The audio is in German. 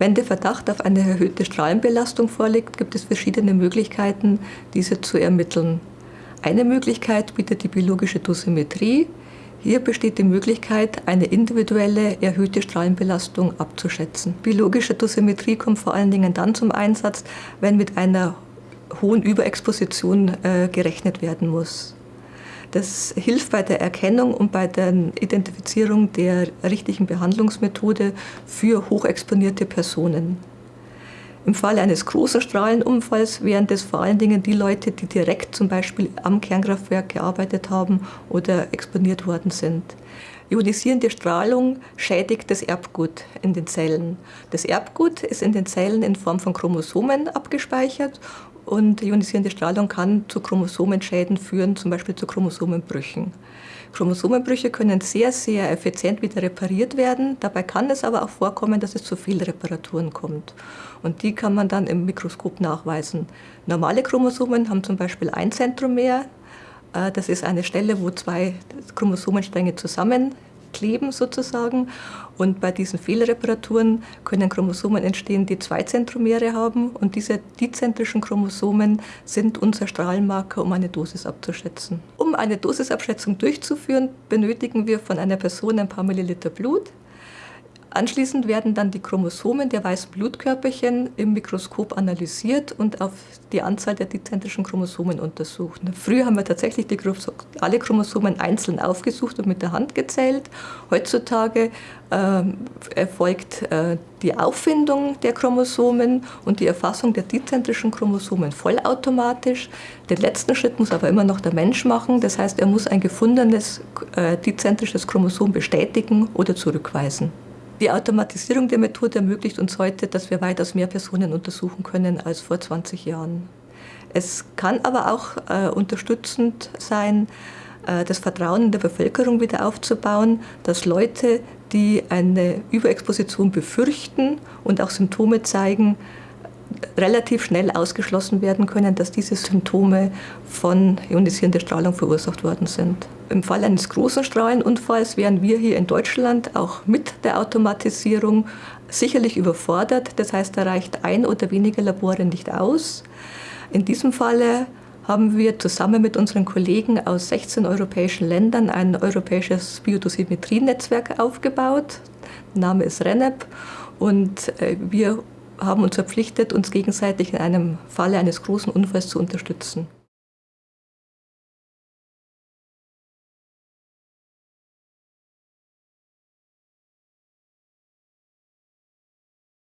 Wenn der Verdacht auf eine erhöhte Strahlenbelastung vorliegt, gibt es verschiedene Möglichkeiten, diese zu ermitteln. Eine Möglichkeit bietet die biologische Dosimetrie. Hier besteht die Möglichkeit, eine individuelle erhöhte Strahlenbelastung abzuschätzen. Biologische Dosimetrie kommt vor allen Dingen dann zum Einsatz, wenn mit einer hohen Überexposition äh, gerechnet werden muss. Das hilft bei der Erkennung und bei der Identifizierung der richtigen Behandlungsmethode für hochexponierte Personen. Im Falle eines großen Strahlenunfalls wären das vor allen Dingen die Leute, die direkt zum Beispiel am Kernkraftwerk gearbeitet haben oder exponiert worden sind. Ionisierende Strahlung schädigt das Erbgut in den Zellen. Das Erbgut ist in den Zellen in Form von Chromosomen abgespeichert und ionisierende Strahlung kann zu Chromosomenschäden führen, zum Beispiel zu Chromosomenbrüchen. Chromosomenbrüche können sehr, sehr effizient wieder repariert werden. Dabei kann es aber auch vorkommen, dass es zu Fehlreparaturen kommt. Und die kann man dann im Mikroskop nachweisen. Normale Chromosomen haben zum Beispiel ein Zentromer. Äh, das ist eine Stelle, wo zwei Chromosomenstränge zusammen kleben sozusagen. Und bei diesen Fehlreparaturen können Chromosomen entstehen, die zwei Zentromere haben. Und diese dizentrischen Chromosomen sind unser Strahlenmarker, um eine Dosis abzuschätzen. Um eine Dosisabschätzung durchzuführen, benötigen wir von einer Person ein paar Milliliter Blut. Anschließend werden dann die Chromosomen der weißen Blutkörperchen im Mikroskop analysiert und auf die Anzahl der dezentrischen Chromosomen untersucht. Früher haben wir tatsächlich alle Chromosomen einzeln aufgesucht und mit der Hand gezählt. Heutzutage äh, erfolgt äh, die Auffindung der Chromosomen und die Erfassung der dezentrischen Chromosomen vollautomatisch. Den letzten Schritt muss aber immer noch der Mensch machen. Das heißt, er muss ein gefundenes äh, dezentrisches Chromosom bestätigen oder zurückweisen. Die Automatisierung der Methode ermöglicht uns heute, dass wir weitaus mehr Personen untersuchen können als vor 20 Jahren. Es kann aber auch äh, unterstützend sein, äh, das Vertrauen in der Bevölkerung wieder aufzubauen, dass Leute, die eine Überexposition befürchten und auch Symptome zeigen, relativ schnell ausgeschlossen werden können, dass diese Symptome von ionisierender Strahlung verursacht worden sind. Im Fall eines großen Strahlenunfalls wären wir hier in Deutschland auch mit der Automatisierung sicherlich überfordert. Das heißt, da reicht ein oder weniger Labore nicht aus. In diesem Falle haben wir zusammen mit unseren Kollegen aus 16 europäischen Ländern ein europäisches Biodosimetrie-Netzwerk aufgebaut. Der Name ist RENEP und äh, wir haben uns verpflichtet, uns gegenseitig in einem Falle eines großen Unfalls zu unterstützen.